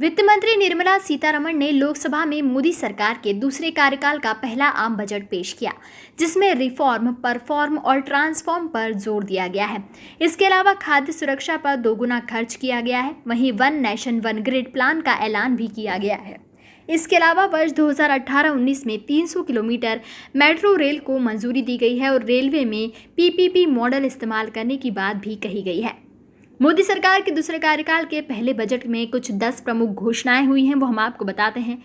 वित्त मंत्री निर्मला सीतारमण ने लोकसभा में मोदी सरकार के दूसरे कार्यकाल का पहला आम बजट पेश किया, जिसमें रिफॉर्म, परफॉर्म और ट्रांसफॉर्म पर ज़ोर दिया गया है। इसके अलावा खाद्य सुरक्षा पर दोगुना खर्च किया गया है। वहीं one nation, one grid plan का ऐलान भी किया गया है। इसके अलावा वर्ष 2018-19 में 300 किलोमीटर मेट्रो रेल को मंजूरी दी गई है और रेलवे में पीपीपी मॉडल इस्तेमाल करने की बात भी कही गई है। मोदी सरकार के दूसरे कार्यकाल के पहले बजट में कुछ दस प्रमुख घोषणाएँ हुई हैं, वो हम आपको बताते हैं।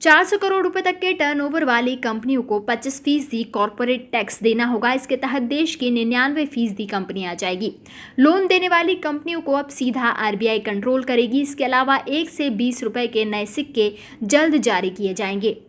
400 करोड़ रुपए तक के टर्नओवर वाली कंपनियों को 25 फ़ीसदी कॉरपोरेट टैक्स देना होगा। इसके तहत देश की निन्यानवे फ़ीसदी कंपनियाँ आ जाएगी। लोन देने वाली कंपनियों को अब सीधा आरबीआई कंट्रोल करेगी। इसके अलावा एक से बीस रुपए के नए सिक्के जल्द जारी किए जाएँगे।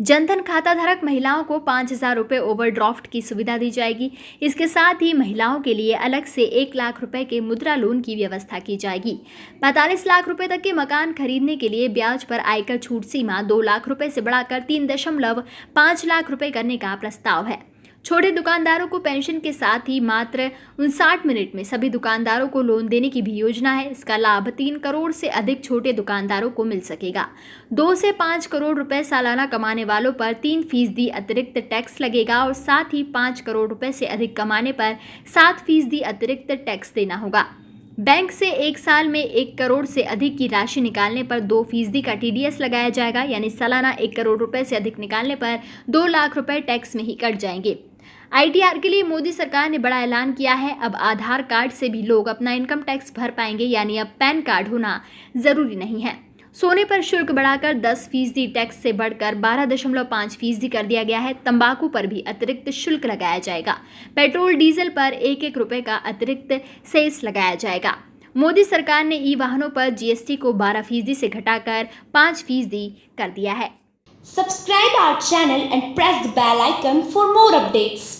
जनधन खाता धारक महिलाओं को पाँच हज़ार रुपये ओवरड्राफ्ट की सुविधा दी जाएगी। इसके साथ ही महिलाओं के लिए अलग से एक लाख रुपए के मुद्रा लोन की व्यवस्था की जाएगी। पैंतालीस लाख रुपए तक के मकान खरीदने के लिए ब्याज पर आयकर छूट सीमा दो लाख रुपए से बढ़ाकर तीन दशमलव पाँच लाख रुपए करने का प्रस्ताव है। छोटे दुकानदारों को पेंशन के साथ ही मात्र उनसाठ मिनट में सभी दुकानदारों को लोन देने की भी योजना है। इसका लाभ तीन करोड़ से अधिक छोटे दुकानदारों को मिल सकेगा। दो से पाँच करोड़ रुपए सालाना कमाने वालों पर तीन फ़ीसदी अतिरिक्त टैक्स लगेगा और साथ ही पाँच करोड़ रुपए से अधिक कमाने पर सात फ़ीसदी अतिरिक्त टैक्स देना होगा। बैंक से एक साल में एक करोड़ से अधिक की राशि निकालने पर दो फ़ीसदी का टीडीएस लगाया जाएगा, यानी सालाना एक करोड़ रुपए से अधिक निकालने पर दो लाख रुपए टैक्स में ही कट जाएँगे। आईटीआर के लिए मोदी सरकार ने बड़ा ऐलान किया है। अब आधार कार्ड से भी लोग अपना इनकम टैक्स भर पाएँगे, यानी अब पैन कार्ड होना ज़रूरी नहीं है। सोने पर शुल्क बढ़ाकर 10 फ़ीसदी टैक्स से बढ़कर 12.5 फ़ीसदी कर दिया गया है। तंबाकू पर भी अतिरिक्त शुल्क लगाया जाएगा। पेट्रोल, डीजल पर एक एक रुपए का अतिरिक्त सेस लगाया जाएगा। मोदी सरकार ने ई वाहनों पर जीएसटी को 12 फ़ीसदी से घटाकर 5 फ़ीसदी कर दिया है। Subscribe our channel and press the bell icon for more updates.